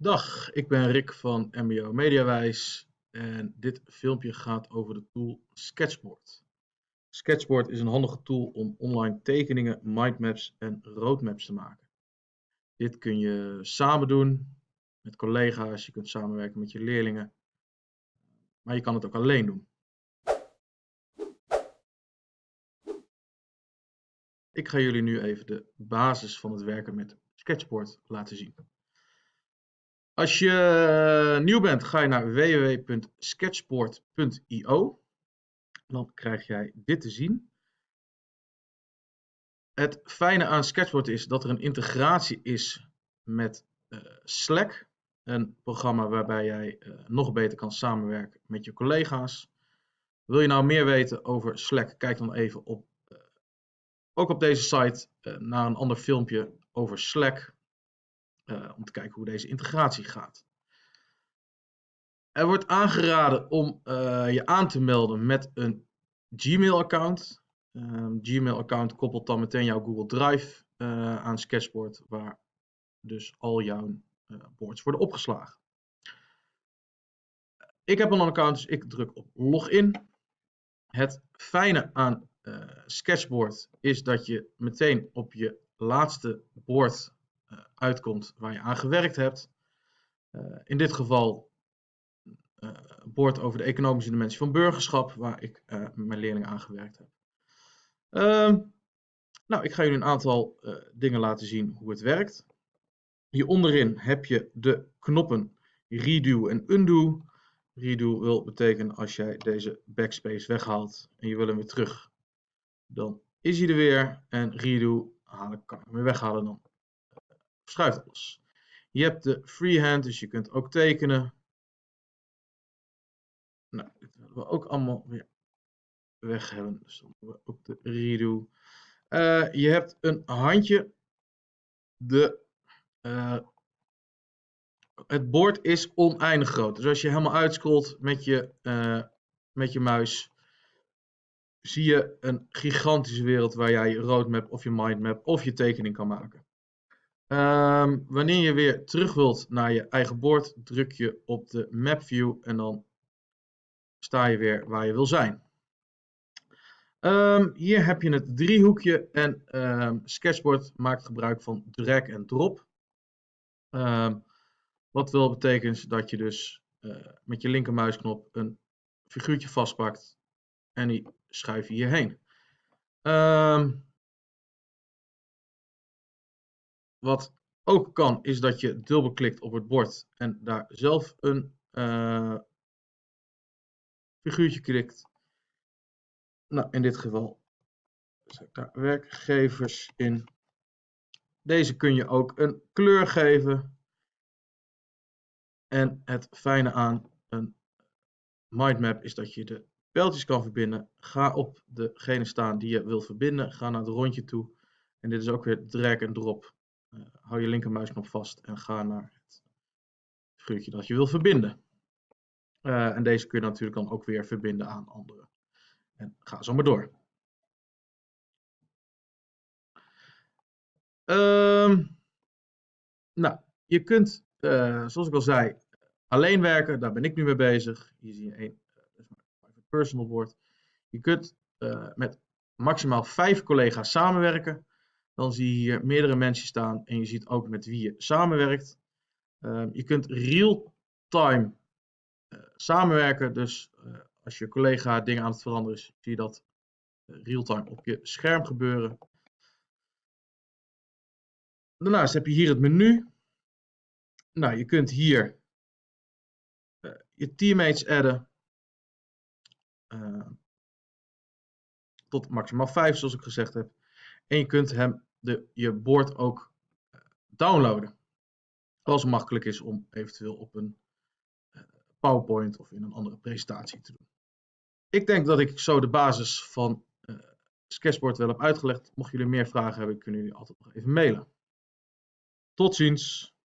Dag, ik ben Rick van MBO Mediawijs en dit filmpje gaat over de tool Sketchboard. Sketchboard is een handige tool om online tekeningen, mindmaps en roadmaps te maken. Dit kun je samen doen met collega's, je kunt samenwerken met je leerlingen, maar je kan het ook alleen doen. Ik ga jullie nu even de basis van het werken met Sketchboard laten zien. Als je eh, nieuw bent, ga je naar www.sketchboard.io. Dan krijg jij dit te zien. Het fijne aan Sketchboard is dat er een integratie is met uh, Slack. Een programma waarbij jij uh, nog beter kan samenwerken met je collega's. Wil je nou meer weten over Slack? Kijk dan even op, ook op deze site naar een ander filmpje over Slack. Uh, om te kijken hoe deze integratie gaat. Er wordt aangeraden om uh, je aan te melden met een Gmail-account. Um, Gmail-account koppelt dan meteen jouw Google Drive uh, aan Sketchboard, waar dus al jouw boards worden opgeslagen. Ik heb een account, dus ik druk op login. Het fijne aan Sketchboard is dat je meteen op je laatste board uitkomt waar je aan gewerkt hebt. Uh, in dit geval uh, boord over de economische dimensie van burgerschap, waar ik met mijn leerlingen aan gewerkt heb. Ehm, nou, ik ga jullie een aantal dingen laten zien hoe het werkt. Hier onderin heb je de knoppen redo en undo. Redo wil betekenen als jij deze backspace weghaalt en je wil hem weer terug, dan is hij er weer. En redo halen, kan ik hem weer weghalen, dan schuift los. Je hebt de freehand, dus je kunt ook tekenen. Nou, dit willen we ook allemaal weer weg hebben. Dus dan doen we ook de redo. Uh, je hebt een handje. De, uh, het bord is oneindig groot. Dus als je helemaal uitscrollt met je, uh, met je muis, zie je een gigantische wereld waar jij je roadmap of je mindmap of je tekening kan maken. Um, wanneer je weer terug wilt naar je eigen bord, druk je op de map view en dan sta je weer waar je wil zijn. Um, hier heb je het driehoekje en um, Sketchboard maakt gebruik van drag en drop. wat wil betekent dat je dus uh, met je linkermuisknop een figuurtje vastpakt en die schuif je hierheen. Wat ook kan, is dat je dubbelklikt op het bord en daar zelf een uh, figuurtje klikt. Nou, in dit geval zet ik daar werkgevers in. Deze kun je ook een kleur geven. En het fijne aan een mindmap is dat je de pijltjes kan verbinden. Ga op degene staan die je wil verbinden. Ga naar het rondje toe. En dit is ook weer drag en drop. Uh, hou je linkermuisknop vast en ga naar het figuurtje dat je wil verbinden. Uh, en deze kun je natuurlijk dan ook weer verbinden aan andere. En ga zo maar door. Um, nou, je kunt, uh, zoals ik al zei, alleen werken. Daar ben ik nu mee bezig. Hier zie je een personal board. Je kunt met maximaal vijf collega's samenwerken dan zie je hier meerdere mensen staan en je ziet ook met wie je samenwerkt. Uh, je kunt real-time uh, samenwerken, dus uh, als je collega dingen aan het veranderen is, zie je dat eh, real-time op je scherm gebeuren. Daarnaast heb je hier het menu. Nou, je kunt hier je teammates adden. tot maximaal 5 zoals ik gezegd heb. En je kunt hem de, je board ook eh, downloaden. Als het makkelijk is om eventueel op een eh, PowerPoint of in een andere presentatie te doen. Ik denk dat ik zo de basis van uh, Sketchboard wel heb uitgelegd. Mocht jullie meer vragen hebben, kunnen jullie altijd nog even mailen. Tot ziens!